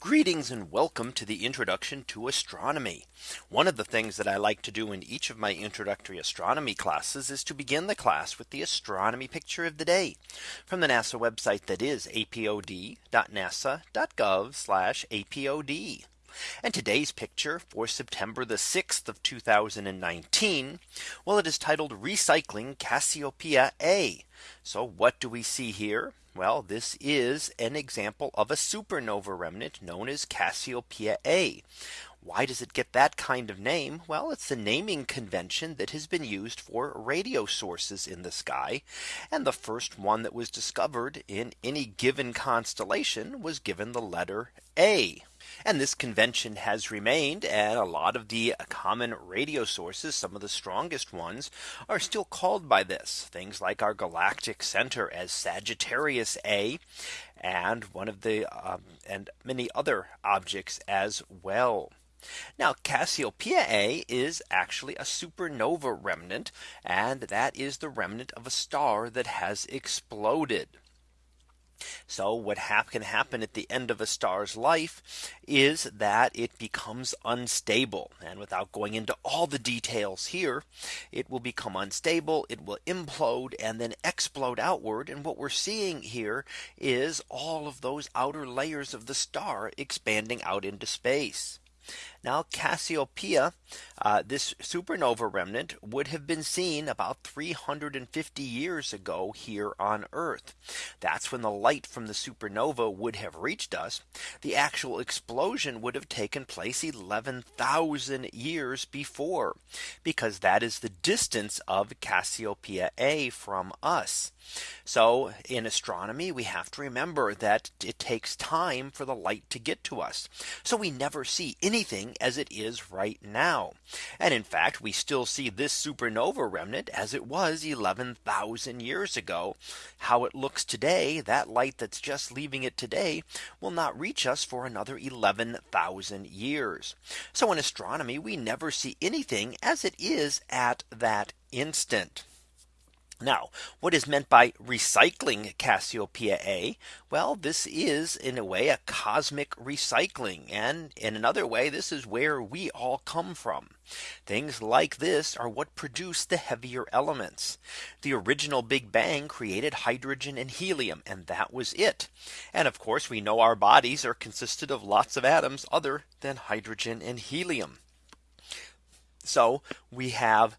Greetings and welcome to the introduction to astronomy. One of the things that I like to do in each of my introductory astronomy classes is to begin the class with the astronomy picture of the day from the NASA website that is apod.nasa.gov apod. And today's picture for September the 6th of 2019. Well, it is titled Recycling Cassiopeia A. So what do we see here? Well, this is an example of a supernova remnant known as Cassiopeia A. Why does it get that kind of name? Well, it's the naming convention that has been used for radio sources in the sky. And the first one that was discovered in any given constellation was given the letter A. And this convention has remained and a lot of the common radio sources, some of the strongest ones are still called by this things like our galactic center as Sagittarius A and one of the um, and many other objects as well. Now Cassiopeia A is actually a supernova remnant and that is the remnant of a star that has exploded. So what can happen at the end of a star's life is that it becomes unstable. And without going into all the details here, it will become unstable, it will implode and then explode outward. And what we're seeing here is all of those outer layers of the star expanding out into space. Now Cassiopeia, uh, this supernova remnant would have been seen about 350 years ago here on Earth. That's when the light from the supernova would have reached us. The actual explosion would have taken place 11,000 years before because that is the distance of Cassiopeia A from us. So in astronomy, we have to remember that it takes time for the light to get to us. So we never see anything as it is right now. And in fact, we still see this supernova remnant as it was 11,000 years ago. How it looks today, that light that's just leaving it today will not reach us for another 11,000 years. So in astronomy, we never see anything as it is at that instant. Now, what is meant by recycling Cassiopeia A? Well, this is in a way a cosmic recycling. And in another way, this is where we all come from. Things like this are what produce the heavier elements. The original Big Bang created hydrogen and helium, and that was it. And of course, we know our bodies are consisted of lots of atoms other than hydrogen and helium. So we have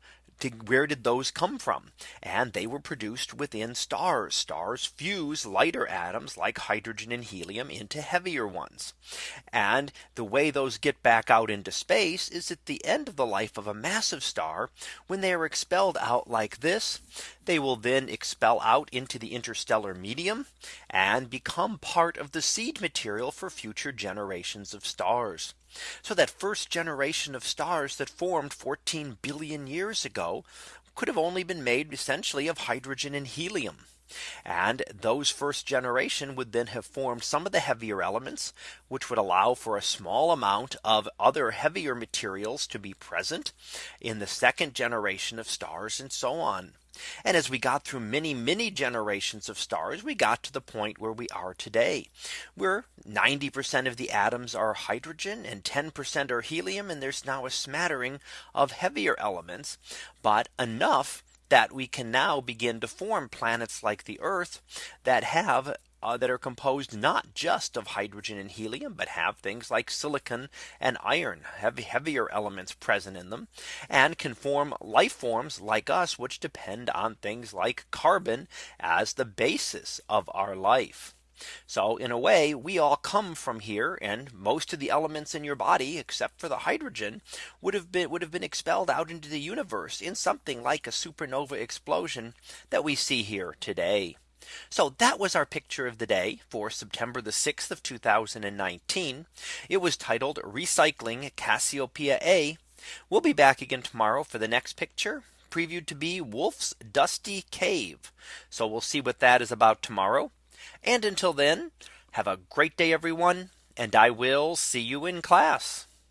where did those come from? And they were produced within stars. Stars fuse lighter atoms like hydrogen and helium into heavier ones. And the way those get back out into space is at the end of the life of a massive star when they are expelled out like this. They will then expel out into the interstellar medium and become part of the seed material for future generations of stars. So that first generation of stars that formed 14 billion years ago could have only been made essentially of hydrogen and helium. And those first generation would then have formed some of the heavier elements, which would allow for a small amount of other heavier materials to be present in the second generation of stars and so on. And as we got through many, many generations of stars, we got to the point where we are today, where 90% of the atoms are hydrogen and 10% are helium. And there's now a smattering of heavier elements, but enough that we can now begin to form planets like the Earth that have uh, that are composed not just of hydrogen and helium, but have things like silicon and iron, heavy, heavier elements present in them, and can form life forms like us, which depend on things like carbon as the basis of our life. So in a way, we all come from here and most of the elements in your body, except for the hydrogen, would have been would have been expelled out into the universe in something like a supernova explosion that we see here today. So that was our picture of the day for September the 6th of 2019. It was titled Recycling Cassiopeia A. We'll be back again tomorrow for the next picture previewed to be Wolf's Dusty Cave. So we'll see what that is about tomorrow. And until then, have a great day, everyone. And I will see you in class.